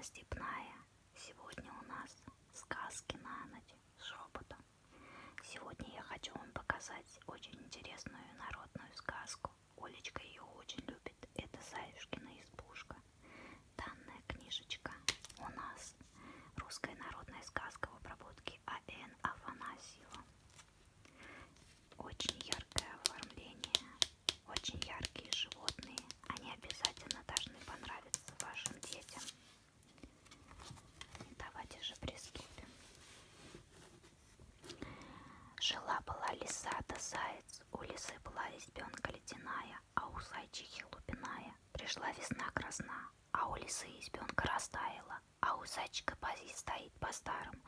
Анна Степная. Сегодня у нас сказки на ночь с шепотом. Сегодня я хочу вам показать очень интересную Жила-была лиса да заяц, у лисы была избенка ледяная, а у зайчихи лупиная. Пришла весна красна, а у лисы избенка растаяла, а у зайчика пози стоит по-старому.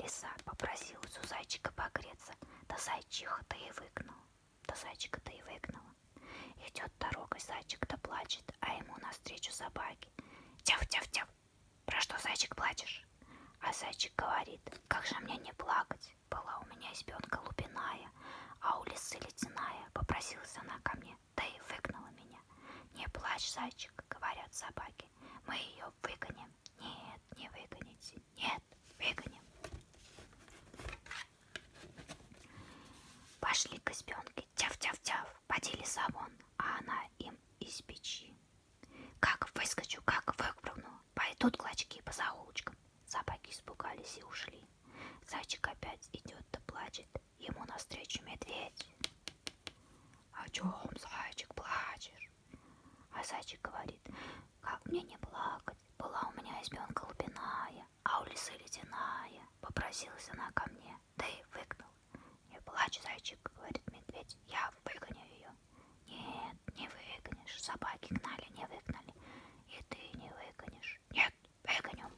Лиса попросилась у зайчика погреться, да зайчиха-то и выгнала, да зайчика-то и выгнала. Идет дорогой зайчик да плачет, а ему навстречу собаки. Тяв-тяв-тяв, про что, зайчик, плачешь? А зайчик говорит, как же мне не плакать? Была у меня избенка лупиная, а у лисы ледяная. Попросилась она ко мне, да и выгнала меня. Не плачь, зайчик, говорят собаки, мы ее выгоним. Нет, не выгоните, нет, выгоним. Пошли к избенке, тяв-тяв-тяв, поди лиса вон, а она им из печи. Как выскочу, как выпрыгну, пойдут клочки по заулочкам. Собаки испугались и ушли. Зайчик опять идет да плачет, ему навстречу медведь. О чем, зайчик, плачешь? А зайчик говорит, как мне не плакать, была у меня избенка лупиная, а у лисы ледяная. Попросилась она ко мне, да и выгнал. Не плачь, зайчик, говорит медведь, я выгоню ее. Нет, не выгонишь, собаки гнали, не выгнали. И ты не выгонишь. Нет, выгоню.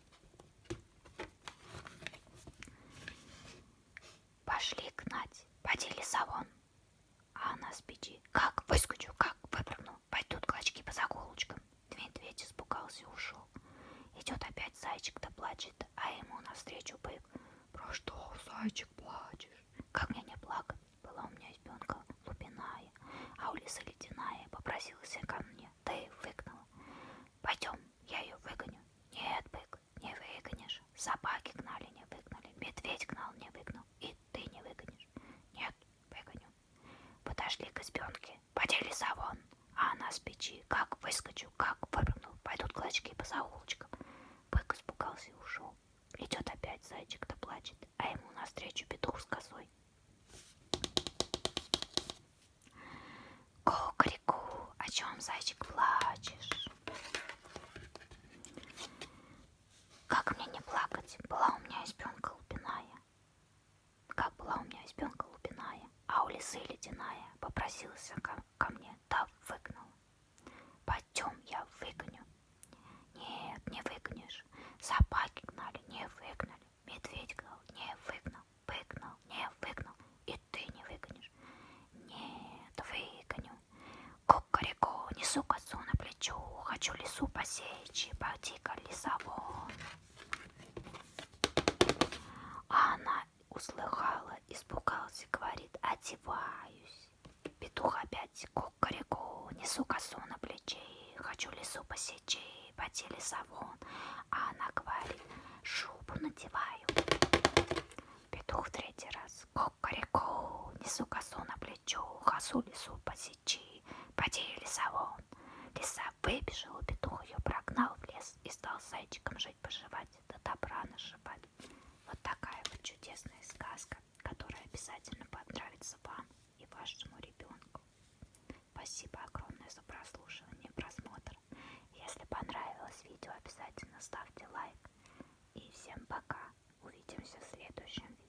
Пошли гнать, поди лесовон. А она с. Как выскочу, как выпрыгну, пойдут клочки по заколочкам. Медведь испугался и ушел. Идет опять зайчик да плачет, а ему навстречу бык. Про что, зайчик, плачешь? Как мне не плакать? Была у меня избенка лупиная, а у лисы ледяная. Попросилась ко мне, да и выгнала. Пойдем, я ее выгоню. Нет, бык, не выгонишь. Собаки гнали, не выгнали. Медведь гнал, не выгнал. И ты не выгонишь. Нет, выгоню. Подошли к избенке, подели вон, а она с печи. Как выскочу, как выпрыгнул, пойдут клочки по заулочкам. Бык испугался и ушел. Идет опять зайчик да плачет, а ему навстречу петух с косой. Кукареку, о чем, зайчик, плачешь? Как мне не плакать? Была у меня избенка лупиная. Как была у меня избенка лупиная, а у лисы ледяная. Попросилась ко, ко мне, да выгнал. Пойдем, я выгоню. Нет, не выгонишь. Собаки гнали, не выгнали. Медведь гнал, не выгнал. Выгнал, не выгнал. И ты не выгонишь. Нет, выгоню. Кукареку, несу косу на плечо. Хочу лесу посечь, пойди-ка лесовон. А она услыхала, испугался, говорит, одеваюсь. Петух опять кукареку, несу косу на плече, хочу лесу посечь, поди лесовон. А она говорит, шубу надеваю. Петух в третий раз, кукареку, несу косу на плечо, косу лесу посечи, Дух ее прогнал в лес и стал зайчиком жить-поживать, да добра нашивать. Вот такая вот чудесная сказка, которая обязательно понравится вам и вашему ребенку. Спасибо огромное за прослушивание и просмотр. Если понравилось видео, обязательно ставьте лайк. И всем пока. Увидимся в следующем